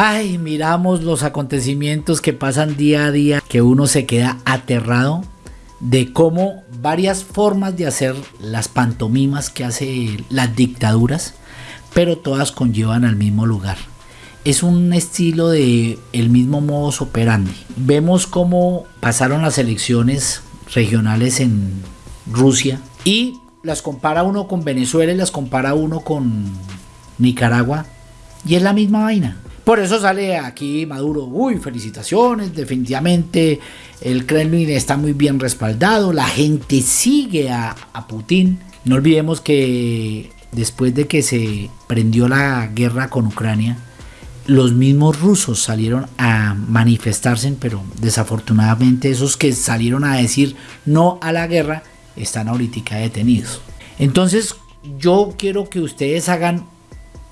Ay, miramos los acontecimientos que pasan día a día, que uno se queda aterrado de cómo varias formas de hacer las pantomimas que hace las dictaduras, pero todas conllevan al mismo lugar. Es un estilo de el mismo modus operandi. Vemos cómo pasaron las elecciones regionales en Rusia y las compara uno con Venezuela y las compara uno con Nicaragua y es la misma vaina. Por eso sale aquí Maduro, uy, felicitaciones, definitivamente el Kremlin está muy bien respaldado, la gente sigue a, Putin. No olvidemos que después de que se prendió la guerra con Ucrania, los mismos rusos salieron a manifestarse, pero desafortunadamente esos que salieron a decir no a la guerra están ahorita detenidos. Entonces yo quiero que ustedes hagan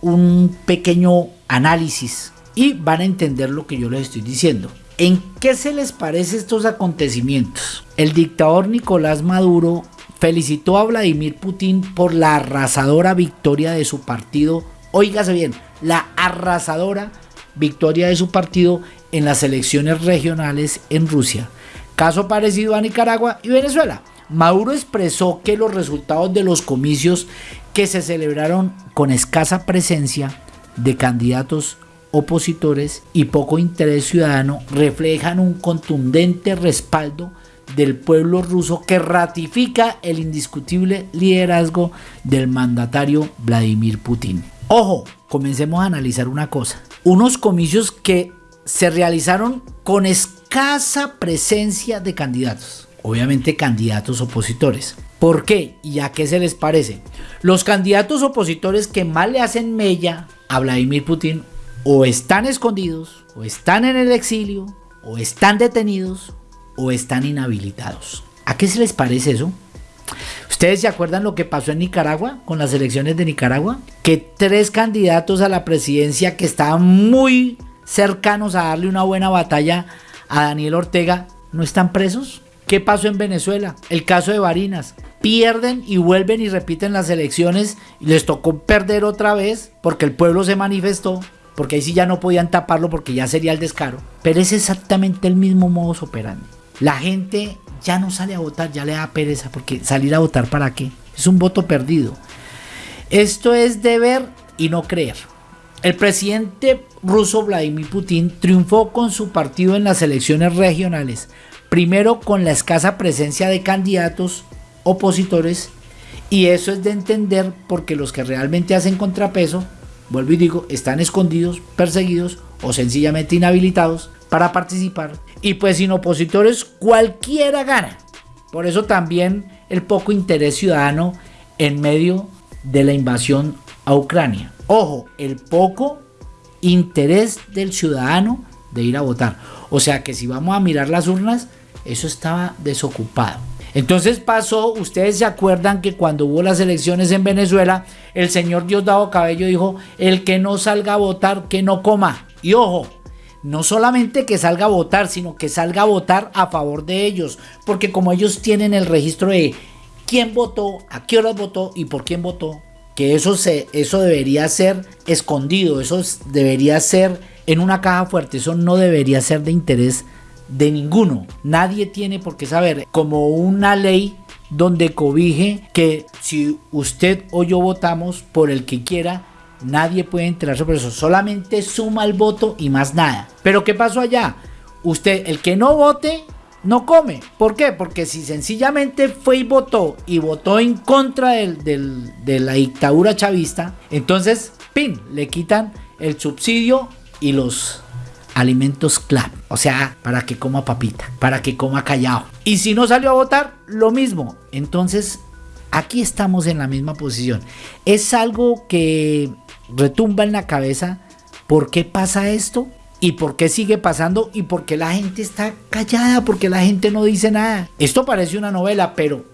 un pequeño análisis y van a entender lo que yo les estoy diciendo. ¿En qué se les parece estos acontecimientos? El dictador Nicolás Maduro felicitó a Vladimir Putin por la arrasadora victoria de su partido. Óigase bien, la arrasadora victoria de su partido en las elecciones regionales en Rusia. Caso parecido a Nicaragua y Venezuela. Maduro expresó que los resultados de los comicios que se celebraron con escasa presencia de candidatos opositores y poco interés ciudadano reflejan un contundente respaldo del pueblo ruso que ratifica el indiscutible liderazgo del mandatario Vladimir Putin. Ojo, comencemos a analizar una cosa. Unos comicios que se realizaron con escasa presencia de candidatos. Obviamente candidatos opositores. ¿Por qué? ¿Y a qué se les parece? Los candidatos opositores que más le hacen mella a Vladimir Putin o están escondidos, o están en el exilio, o están detenidos, o están inhabilitados. ¿A qué se les parece eso? ¿Ustedes se acuerdan lo que pasó en Nicaragua con las elecciones de Nicaragua? Que tres candidatos a la presidencia que estaban muy cercanos a darle una buena batalla a Daniel Ortega no están presos. ¿Qué pasó en Venezuela? El caso de Barinas. Pierden y vuelven y repiten las elecciones y les tocó perder otra vez porque el pueblo se manifestó porque ahí sí ya no podían taparlo porque ya sería el descaro. Pero es exactamente el mismo modus operandi. La gente ya no sale a votar, ya le da pereza, porque salir a votar para qué? Es un voto perdido. Esto es de ver y no creer. El presidente ruso Vladimir Putin triunfó con su partido en las elecciones regionales, primero con la escasa presencia de candidatos opositores, y eso es de entender porque los que realmente hacen contrapeso vuelvo y digo, están escondidos, perseguidos o sencillamente inhabilitados para participar. Y pues sin opositores cualquiera gana. Por eso también el poco interés ciudadano en medio de la invasión a Ucrania. Ojo, el poco interés del ciudadano de ir a votar. O sea que si vamos a mirar las urnas, eso estaba desocupado. Entonces pasó, ustedes se acuerdan que cuando hubo las elecciones en Venezuela, el señor Diosdado Cabello dijo, el que no salga a votar, que no coma. Y ojo, no solamente que salga a votar, sino que salga a votar a favor de ellos, porque como ellos tienen el registro de quién votó, a qué horas votó y por quién votó, que eso, se, eso debería ser escondido, eso debería ser en una caja fuerte, eso no debería ser de interés de ninguno. Nadie tiene por qué saber como una ley donde cobije que si usted o yo votamos por el que quiera, nadie puede enterarse por eso. Solamente suma el voto y más nada. Pero ¿qué pasó allá? Usted, el que no vote, no come. ¿Por qué? Porque si sencillamente fue y votó y votó en contra de la dictadura chavista, entonces, pin, le quitan el subsidio y los alimentos clave. O sea, para que coma papita, para que coma callado. Y si no salió a votar, lo mismo. Entonces, aquí estamos en la misma posición. Es algo que retumba en la cabeza. ¿Por qué pasa esto? ¿Y por qué sigue pasando? ¿Y por qué la gente está callada? ¿Por qué la gente no dice nada? Esto parece una novela, pero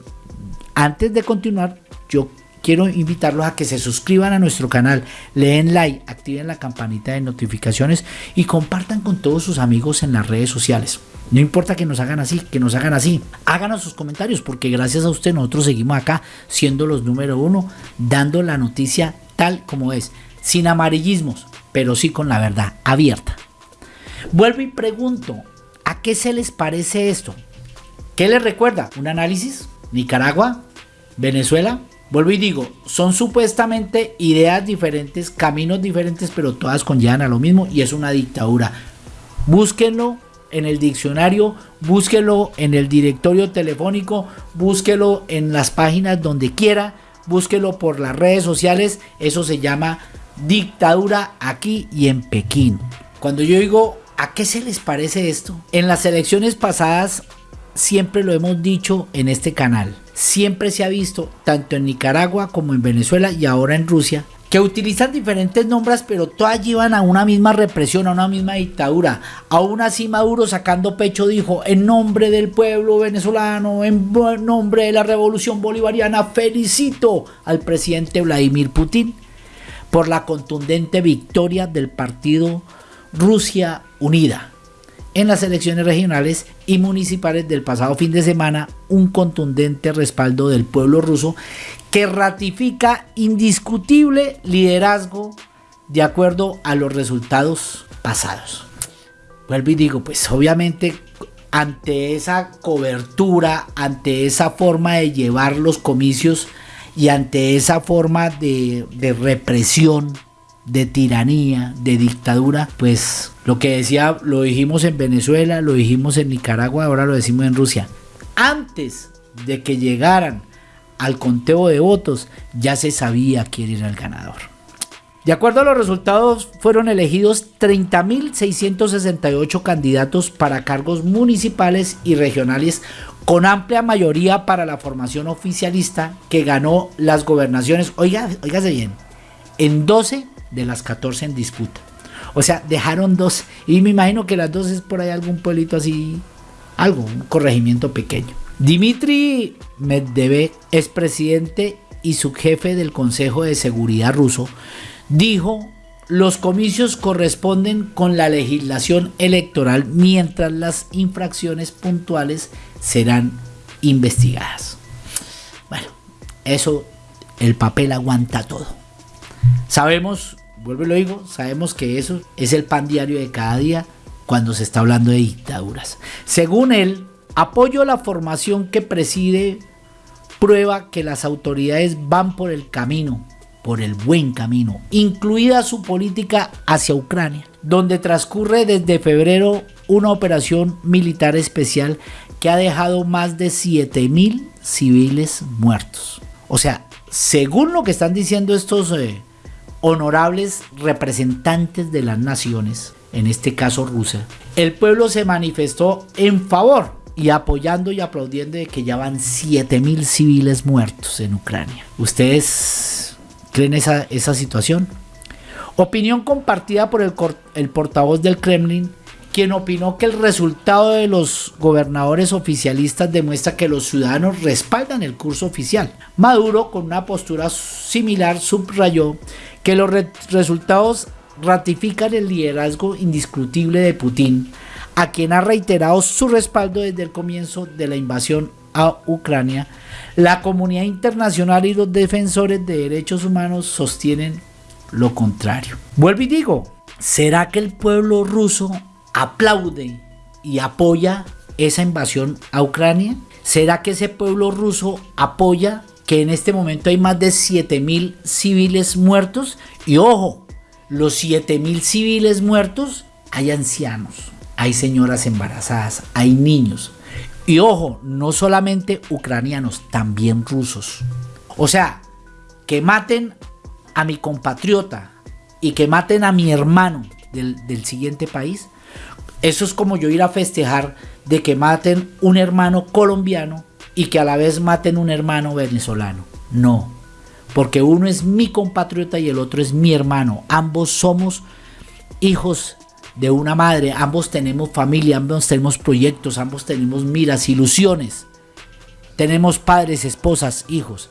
antes de continuar, yo quiero invitarlos a que se suscriban a nuestro canal, leen like, activen la campanita de notificaciones y compartan con todos sus amigos en las redes sociales. No importa que nos hagan así, que nos hagan así. Háganos sus comentarios porque gracias a usted nosotros seguimos acá siendo los número uno, dando la noticia tal como es, sin amarillismos, pero sí con la verdad abierta. Vuelvo y pregunto, ¿a qué se les parece esto? ¿Qué les recuerda? ¿Un análisis? ¿Nicaragua? ¿Venezuela? Vuelvo y digo, son supuestamente ideas diferentes, caminos diferentes, pero todas conllevan a lo mismo y es una dictadura. Búsquenlo en el diccionario, búsquelo en el directorio telefónico, búsquelo en las páginas donde quiera, búsquelo por las redes sociales, eso se llama dictadura aquí y en Pekín. Cuando yo digo, ¿a qué se les parece esto? En las elecciones pasadas siempre lo hemos dicho en este canal, siempre se ha visto, tanto en Nicaragua como en Venezuela y ahora en Rusia, que utilizan diferentes nombres, pero todas llevan a una misma represión, a una misma dictadura. Aún así Maduro sacando pecho dijo, en nombre del pueblo venezolano, en nombre de la revolución bolivariana, felicito al presidente Vladimir Putin por la contundente victoria del partido Rusia Unida en las elecciones regionales y municipales del pasado fin de semana un contundente respaldo del pueblo ruso que ratifica indiscutible liderazgo de acuerdo a los resultados pasados. Vuelvo y digo, pues obviamente ante esa cobertura, ante esa forma de llevar los comicios y ante esa forma de, de represión de tiranía, de dictadura, pues lo que decía, lo dijimos en Venezuela, lo dijimos en Nicaragua, ahora lo decimos en Rusia. Antes de que llegaran al conteo de votos, ya se sabía quién era el ganador. De acuerdo a los resultados, fueron elegidos 30.668 candidatos para cargos municipales y regionales, con amplia mayoría para la formación oficialista que ganó las gobernaciones. Oiga, oígase bien, en 12 de las 14 en disputa. O sea, dejaron dos. Y me imagino que las dos es por ahí algún pueblito así. Algo, un corregimiento pequeño. Dimitri Medvedev, presidente y subjefe del Consejo de Seguridad ruso, dijo los comicios corresponden con la legislación electoral mientras las infracciones puntuales serán investigadas. Bueno, eso el papel aguanta todo. Sabemos vuelvo y lo digo, sabemos que eso es el pan diario de cada día cuando se está hablando de dictaduras. Según él, apoyo la formación que preside prueba que las autoridades van por el camino, por el buen camino, incluida su política hacia Ucrania, donde transcurre desde febrero una operación militar especial que ha dejado más de 7.000 civiles muertos. O sea, según lo que están diciendo estos eh, honorables representantes de las naciones, en este caso Rusia, el pueblo se manifestó en favor y apoyando y aplaudiendo de que ya van 7000 civiles muertos en Ucrania. ¿Ustedes creen esa, esa situación? Opinión compartida por el, el portavoz del Kremlin, quien opinó que el resultado de los gobernadores oficialistas demuestra que los ciudadanos respaldan el curso oficial. Maduro, con una postura similar, subrayó que los resultados ratifican el liderazgo indiscutible de Putin, a quien ha reiterado su respaldo desde el comienzo de la invasión a Ucrania, la comunidad internacional y los defensores de derechos humanos sostienen lo contrario. Vuelvo y digo, ¿será que el pueblo ruso aplaude y apoya esa invasión a Ucrania? ¿Será que ese pueblo ruso apoya que en este momento hay más de 7.000 civiles muertos. Y ojo, los 7.000 civiles muertos, hay ancianos, hay señoras embarazadas, hay niños. Y ojo, no solamente ucranianos, también rusos. O sea, que maten a mi compatriota y que maten a mi hermano del, del siguiente país, eso es como yo ir a festejar de que maten un hermano colombiano y que a la vez maten un hermano venezolano. No, porque uno es mi compatriota y el otro es mi hermano. Ambos somos hijos de una madre, ambos tenemos familia, ambos tenemos proyectos, ambos tenemos miras, ilusiones. Tenemos padres, esposas, hijos.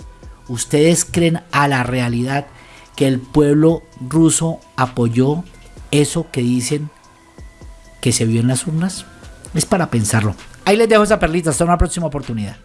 ¿Ustedes creen a la realidad que el pueblo ruso apoyó eso que dicen que se vio en las urnas? Es para pensarlo. Ahí les dejo esa perlita, hasta una próxima oportunidad.